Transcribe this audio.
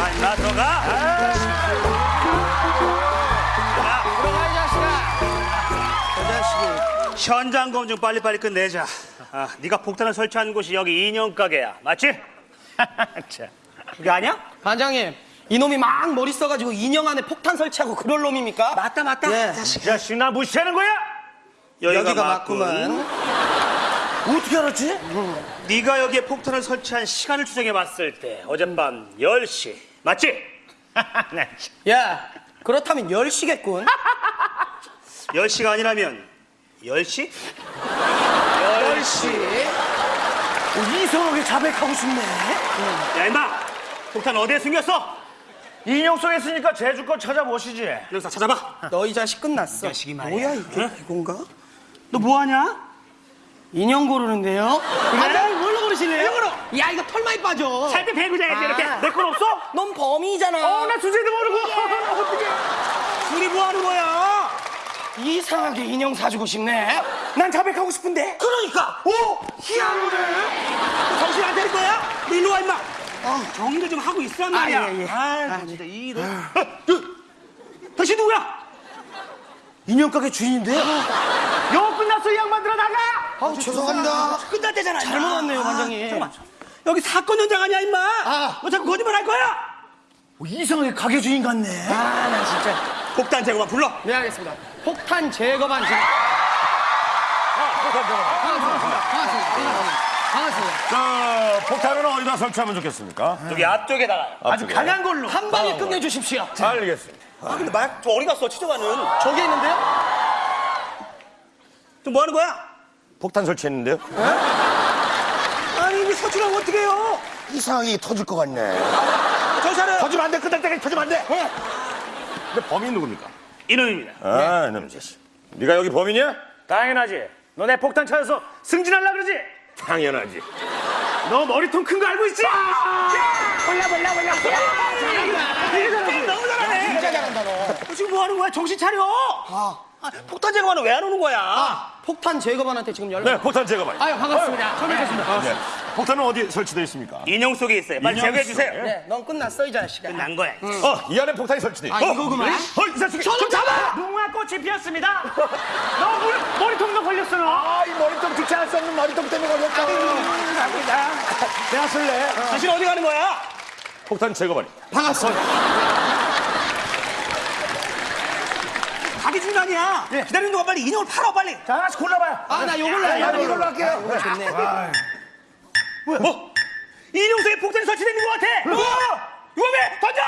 들어가 임마 들어가 들어가 이 자식아. 현장 검증 빨리빨리 끝내자 아, 네가 폭탄을 설치한 곳이 여기 인형 가게야 맞지? 자, 그게 아니야? 반장님, 이놈이 막 머리 써가지고 인형 안에 폭탄 설치하고 그럴 놈입니까? 맞다 맞다 예. 이 자식 나 무시하는 거야? 여기가 맞구만. 어떻게 알았지? 네가 여기에 폭탄을 설치한 시간을 추정해 봤을 때 어젯밤 10시 맞지? 네. 야, 그렇다면 10시겠군. 10시가 아니라면 10시? 10시. 이성하게 자백하고 싶네. 야 임마 폭탄 어디에 숨겼어? 인형 속에 있으니까 제주껏 찾아보시지. 영사 찾아봐 너 이 자식 끝났어. 자식이 말이야. 뭐야 이게 이건가? 너 뭐하냐? 인형 고르는데요? 이거로. 야 이거 털 많이 빠져. 살때 배고 자야지 이렇게 아. 내건 없어? 넌 범인이잖아. 어나 주제도 모르고 어떻게 둘이 뭐하는 거야? 이상하게 인형 사주고 싶네. 난 자백하고 싶은데 그러니까. 오! 희한하네 정신 안 차릴 거야? 너 일로 와 임마 아, 정리를 좀 하고 있으란 말이야 예, 예. 아, 진짜 이런 어, 당신 누구야? 인형 가게 주인인데요? 영업 끝났어 이 양반들아 나가 아 죄송합니다. 끝났대잖아 잘못. 왔네요, 반장님. 잠깐만 여기 사건 현장 아니야 임마 아. 너 자꾸 거짓말 할 거야? 어, 이상하게 가게 주인 같네. 아 나 진짜. 폭탄 제거만 불러 네 알겠습니다. 폭탄 제거 반지. 반갑습니다. 자, 폭탄은 어디다 설치하면 좋겠습니까? 여기 앞쪽에다가 아주 강한 걸로. 한 방에 끝내주십시오. 알겠습니다. 아 근데 말, 저 어디 갔어 치저가는 저기 있는데요? 또뭐 하는 거야? 폭탄 설치했는데요? 아 서출하면 어떻게 해요? 이상하게 터질 것 같네. 저 사람 터지면 안 돼. 끝날 때까지 터지면 안 돼. 근데 범인 누굽니까? 이놈입니다 아, 이놈 자식. 네가 여기 범인이야? 당연하지 너 내 폭탄 찾아서 승진하려 그러지? 당연하지. 너 머리통 큰 거 알고 있지? 몰라 몰라 몰라 이게 너무 잘하네 진짜 잘한다 너. 너 지금 뭐 하는 거야? 정신 차려 아, 폭탄 제거하는 왜안 오는 거야? 폭탄 제거반한테 지금 연락. 네, 폭탄 제거만. 아유 반갑습니다. 처음 뵙겠습니다. 네. 폭탄은 어디 설치되어 있습니다? 인형 속에 있어요 빨리 인형 제거해 주세요 속에? 네, 넌 끝났어 이 자식아. 끝난 거야 어, 이 안에 폭탄이 설치돼. 있어. 아 이거구만. 어, 이 자식이. 저는 잡아. 무궁화 꽃이 피었습니다 너 물, 머리통도 걸렸어 너 아, 이 머리통 귀찮을 수 없는 머리통 때문에 걸렸다. 내가 쓸래. 당신 어디 가는 거야? 폭탄 제거반이. 가기 중간이야 기다리는 동안 빨리 인형을 팔아 빨리 자, 하나씩 골라봐요. 아 나 요걸로 해. 나도 이걸로 할게요. 이거 좋네. 뭐야? 어? 속에 폭탄이 있는 것 같아 어? 위험해 던져